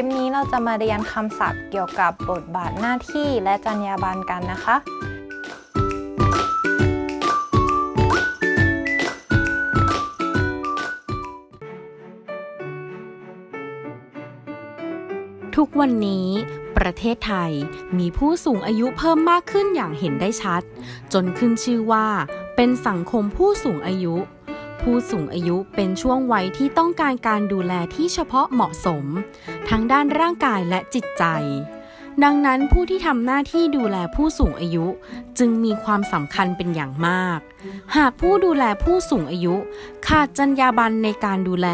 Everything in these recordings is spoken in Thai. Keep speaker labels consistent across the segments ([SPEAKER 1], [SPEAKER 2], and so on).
[SPEAKER 1] ลิปนี้เราจะมาเรียนคำศัพท์เกี่ยวกับบทบาทหน้าที่และจรรยาบรรณกันนะคะ
[SPEAKER 2] ทุกวันนี้ประเทศไทยมีผู้สูงอายุเพิ่มมากขึ้นอย่างเห็นได้ชัด จนขึ้นชื่อว่า เป็นสังคมผู้สูงอายุ ผู้สูงอายุเป็นช่วงวัยที่ต้องการการดูแลที่เฉพาะเหมาะสม ทั้งด้านร่างกายและจิตใจ ดังนั้นผู้ที่ทำหน้าที่ดูแลผู้สูงอายุจึงมีความสำคัญเป็นอย่างมาก หากผู้ดูแลผู้สูงอายุ ขาดจรรยาบรรณในการดูแล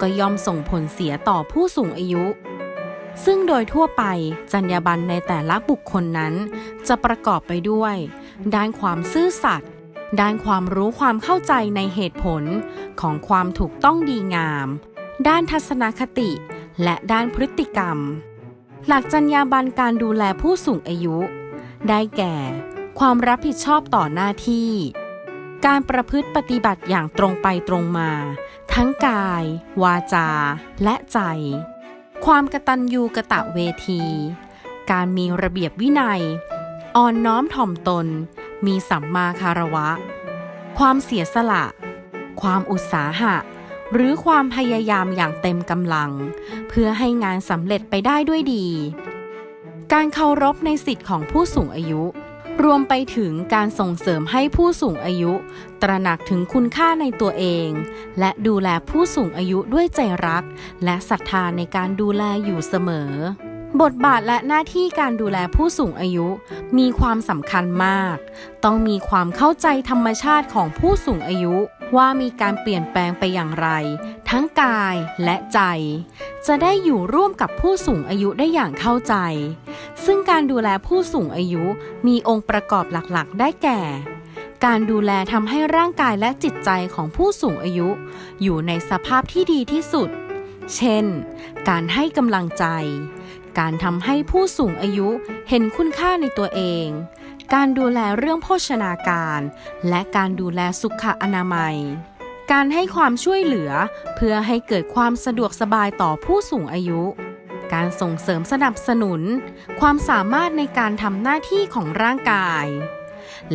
[SPEAKER 2] ก็ย่อมส่งผลเสียต่อผู้สูงอายุซึ่งโดยทั่วไปจรรยาบรรณในแต่ละบุคคลนั้น จะประกอบไปด้วย ด้านความซื่อสัตย์ ด้านความรู้ความเข้าใจในเหตุผลของความถูกต้องดีงาม ด้านทัศนคติ และด้านพฤติกรรม หลักจรรยาบรรณการดูแลผู้สูงอายุ ได้แก่ ความรับผิดชอบต่อหน้าที่ การประพฤติปฏิบัติอย่างตรงไปตรงมา ทั้งกาย วาจา และใจ ความกตัญญูกะตะเวที การมีระเบียบวินัย อ่อนน้อมถ่อมตน มีสัมมาคารวะ ความเสียสละ ความอุตสาหะ หรือความพยายามอย่างเต็มกำลัง เพื่อให้งานสำเร็จไปได้ด้วยดี การเคารพในสิทธิของผู้สูงอายุ รวมไปถึงการส่งเสริมให้ผู้สูงอายุ ตระหนักถึงคุณค่าในตัวเอง และดูแลผู้สูงอายุด้วยใจรัก และศรัทธาในการดูแลอยู่เสมอ บทบาทและหน้าที่การดูแลผู้สูงอายุมีความสำคัญมาก ต้องมีความเข้าใจธรรมชาติของผู้สูงอายุ ว่ามีการเปลี่ยนแปลงไปอย่างไร ทั้งกายและใจ จะได้อยู่ร่วมกับผู้สูงอายุได้อย่างเข้าใจ ซึ่งการดูแลผู้สูงอายุมีองค์ประกอบหลักๆ ได้แก่ การดูแลทำให้ร่างกายและจิตใจของผู้สูงอายุ อยู่ในสภาพที่ดีที่สุด เช่น การให้กำลังใจ การทำให้ผู้สูงอายุเห็นคุณค่าในตัวเอง การดูแลเรื่องโภชนาการ และการดูแลสุขอนามัย การให้ความช่วยเหลือเพื่อให้เกิดความสะดวกสบายต่อผู้สูงอายุ การส่งเสริมสนับสนุน ความสามารถในการทำหน้าที่ของร่างกาย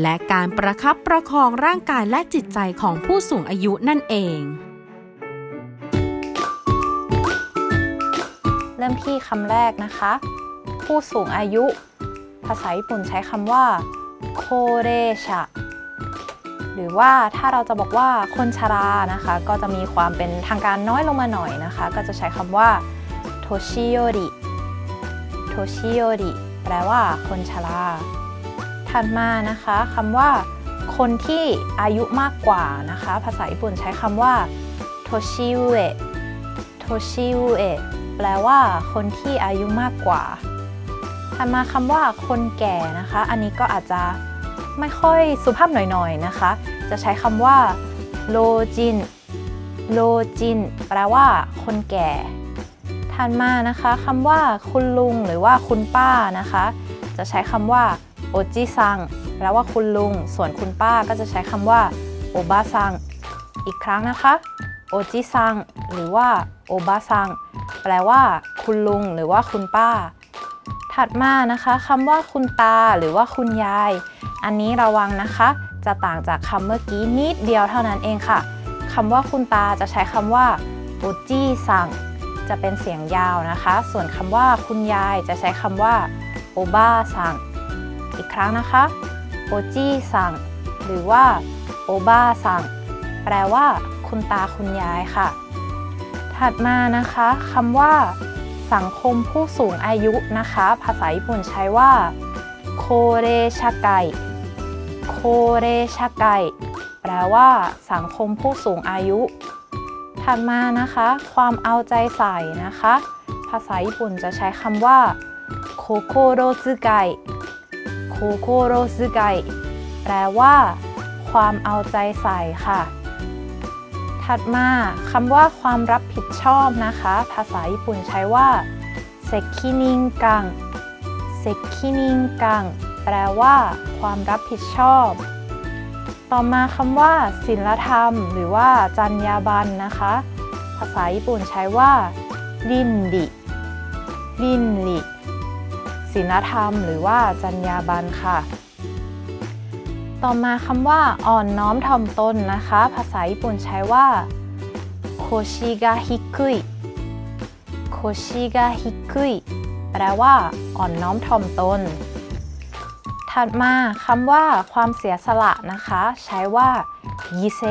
[SPEAKER 2] และการประคับประคองร่างกายและจิตใจของผู้สูงอายุนั่นเอง
[SPEAKER 1] เริ่มที่คำแรกนะคะ ผู้สูงอายุ ภาษาญี่ปุ่นใช้คำว่าโคเรชะหรือว่าถ้าเราจะบอกว่าคนชรานะคะ ก็จะมีความเป็นทางการน้อยลงมาหน่อยนะคะ ก็จะใช้คำว่าโทชิโยริโทชิโยริแปลว่าคนชราถัดมานะคะคำว่า คนที่อายุมากกว่านะคะ ภาษาญี่ปุ่นใช้คำว่าโทชิเอะโทชิเอะ แปลว่า คนที่อายุมากกว่าถัดมาคำว่า คนแก่นะคะ อันนี้ก็อาจจะไม่ค่อยสุภาพหน่อยๆนะคะ จะใช้คำว่า老人 老人 แปลว่า คนแก่ถัดมานะคะคำว่าคุณลุงหรือว่าคุณป้านะคะ จะใช้คำว่าおじさん แปลว่าคุณลุง ส่วนคุณป้าก็จะใช้คำว่าโอบาซังอีกครั้งนะคะโอจิซังหรือว่าโอบาซัง แปลว่า คุณลุงหรือว่าคุณป้า ถัดมานะคะคำว่าคุณตาหรือว่าคุณยาย อันนี้ระวังนะคะ จะต่างจากคำเมื่อกี้นิดเดียวเท่านั้นเองค่ะคำว่าคุณตาจะใช้คำว่าโอจิซังจะเป็นเสียงยาวนะคะ ส่วนคำว่าคุณยายจะใช้คำว่าโอบ้าซังอีกครั้งนะคะโอจิซังหรือว่าโอบ้าซังแปลว่า คุณตาคุณยายค่ะ ถัดมานะคะคำว่า สังคมผู้สูงอายุนะคะ ภาษาญี่ปุ่นใช้ว่าโคเรชาไกโคเรชาไกแปลว่า สังคมผู้สูงอายุ ถัดมานะคะ ความเอาใจใส่นะคะ ภาษาญี่ปุ่นจะใช้คำว่าโคโคโรซึไกโคโคโรซึไกแปลว่า ความเอาใจใส่ค่ะ ถัดมาคำว่าความรับผิดชอบนะคะ ภาษาญี่ปุ่นใช้ว่า責任感 責任感 แปลว่าความรับผิดชอบ ต่อมาคำว่าศีลธรรม หรือว่าจรรยาบรรณนะคะ ภาษาญี่ปุ่นใช้ว่า倫理 倫理 ศีลธรรม หรือว่าจรรยาบรรณค่ะ ต่อมาคำว่าอ่อนน้อมถ่อมตนนะคะ ภาษาญี่ปุ่นใช้ว่า腰が低い 腰が低い แปลว่า อ่อนน้อมถ่อมตน ถัดมาคำว่าความเสียสละนะคะ ใช้ว่ายิเซ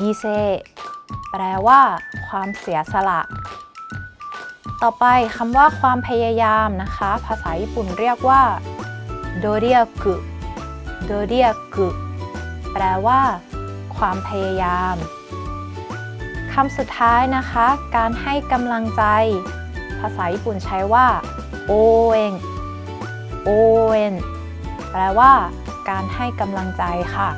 [SPEAKER 1] ยิเซแปลว่า ความเสียสละ ต่อไปคำว่าความพยายามนะคะ ภาษาญี่ปุ่นเรียกว่าโดเรียกุ โดเรียกุแปลว่า ความพยายามคำสุดท้ายนะคะ การให้กำลังใจ ภาษาญี่ปุ่นใช้ว่าโอเองโอเอนแปลว่า การให้กำลังใจค่ะ